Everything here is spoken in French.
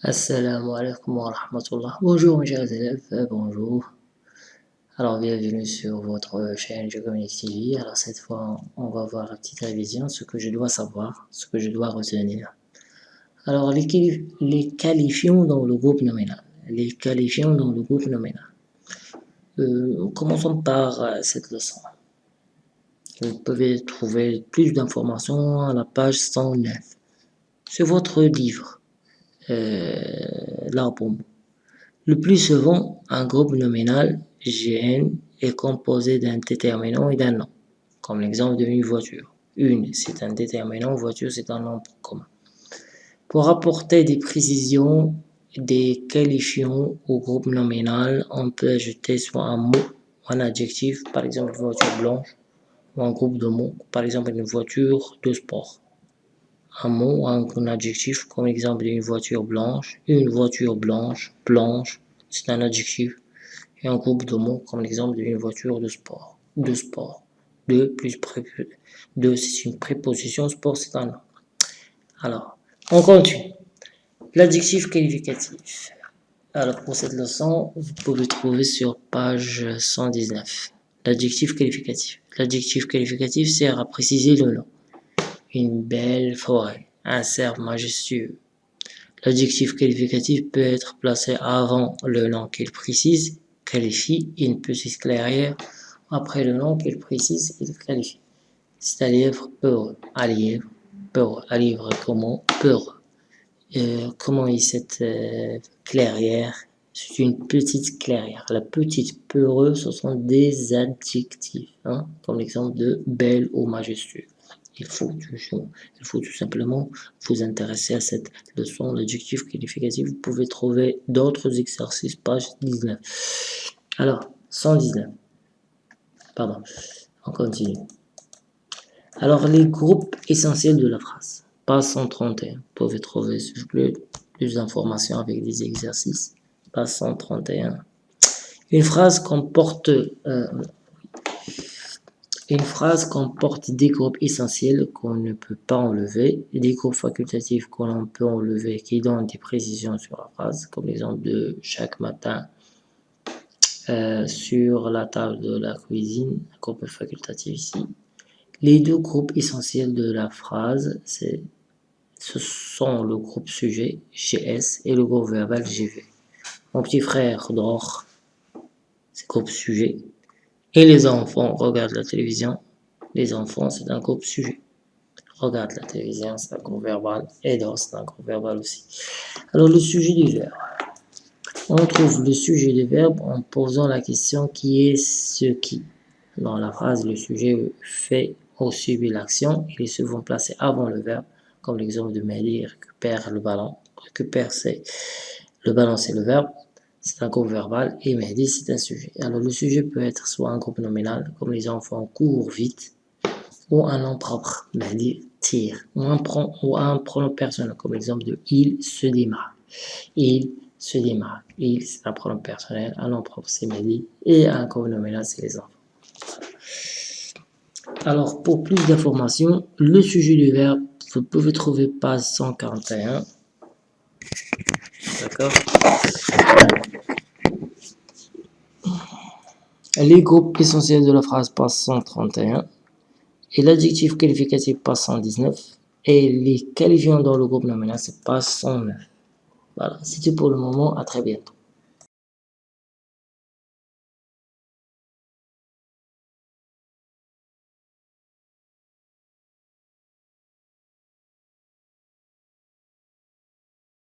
Assalamu alaikum wa rahmatullah. Bonjour mes chers élèves, euh, bonjour. Alors bienvenue sur votre chaîne Geocommunique TV. Alors cette fois, on va voir la petite révision, ce que je dois savoir, ce que je dois retenir. Alors les, les qualifiants dans le groupe nominal. Les qualifiants dans le groupe nominal. Euh, commençons par euh, cette leçon. Vous pouvez trouver plus d'informations à la page 109. C'est votre livre. Euh, Le plus souvent, un groupe nominal GN est composé d'un déterminant et d'un nom, comme l'exemple d'une voiture. Une, c'est un déterminant, voiture, c'est un nombre commun. Pour apporter des précisions, des qualifiants au groupe nominal, on peut ajouter soit un mot un adjectif, par exemple voiture blanche, ou un groupe de mots, par exemple une voiture de sport un mot, un, adjectif, comme exemple d'une voiture blanche, une voiture blanche, blanche, c'est un adjectif, et un groupe de mots, comme l'exemple d'une voiture de sport, de sport. Deux plus pré deux, c'est une préposition, sport, c'est un nom. Alors, on continue. L'adjectif qualificatif. Alors, pour cette leçon, vous pouvez trouver sur page 119. L'adjectif qualificatif. L'adjectif qualificatif sert à préciser le nom une belle forêt, un cerf majestueux. L'adjectif qualificatif peut être placé avant le nom qu'il précise, qualifie, une petite clairière, après le nom qu'il précise, il qualifie. C'est à livre peureux, à livre, peureux, à livre comment, peureux. Euh, comment est cette euh, clairière? C'est une petite clairière. La petite peureux, ce sont des adjectifs, hein, comme l'exemple de belle ou majestueux il faut, il faut tout simplement vous intéresser à cette leçon, l'adjectif qualificatif. Vous pouvez trouver d'autres exercices, page 19. Alors, 119. Pardon, on continue. Alors, les groupes essentiels de la phrase. Page 131. Vous pouvez trouver plus, plus d'informations avec des exercices. Page 131. Une phrase comporte euh, une phrase comporte des groupes essentiels qu'on ne peut pas enlever des groupes facultatifs qu'on peut enlever qui donnent des précisions sur la phrase, comme l'exemple de chaque matin euh, sur la table de la cuisine, groupe facultatif ici. Les deux groupes essentiels de la phrase, ce sont le groupe sujet, GS, et le groupe verbal, GV. Mon petit frère dort, c'est groupe sujet. Et les enfants regardent la télévision. Les enfants, c'est un groupe sujet. Regarde la télévision, c'est un groupe verbal. Et dort, c'est un groupe verbal aussi. Alors, le sujet du verbe. On trouve le sujet du verbe en posant la question qui est ce qui? Dans la phrase, le sujet fait ou subit l'action. Il est souvent placé avant le verbe, comme l'exemple de Mehdi récupère le ballon. Récupère, c'est le ballon, c'est le verbe c'est un groupe verbal et Mehdi c'est un sujet. Alors le sujet peut être soit un groupe nominal, comme les enfants courent vite, ou un nom propre, Mehdi tire, ou un, ou un pronom personnel, comme l'exemple de il se démarre. Il se démarre. Il c'est un pronom personnel, un nom propre c'est Mehdi, et un groupe nominal c'est les enfants. Alors pour plus d'informations, le sujet du verbe, vous pouvez trouver page 141. D'accord Les groupes essentiels de la phrase passent 131 et l'adjectif qualificatif passe 119 et les qualifiants dans le groupe nominal c'est passe 109. Voilà, c'est tout pour le moment, à très bientôt.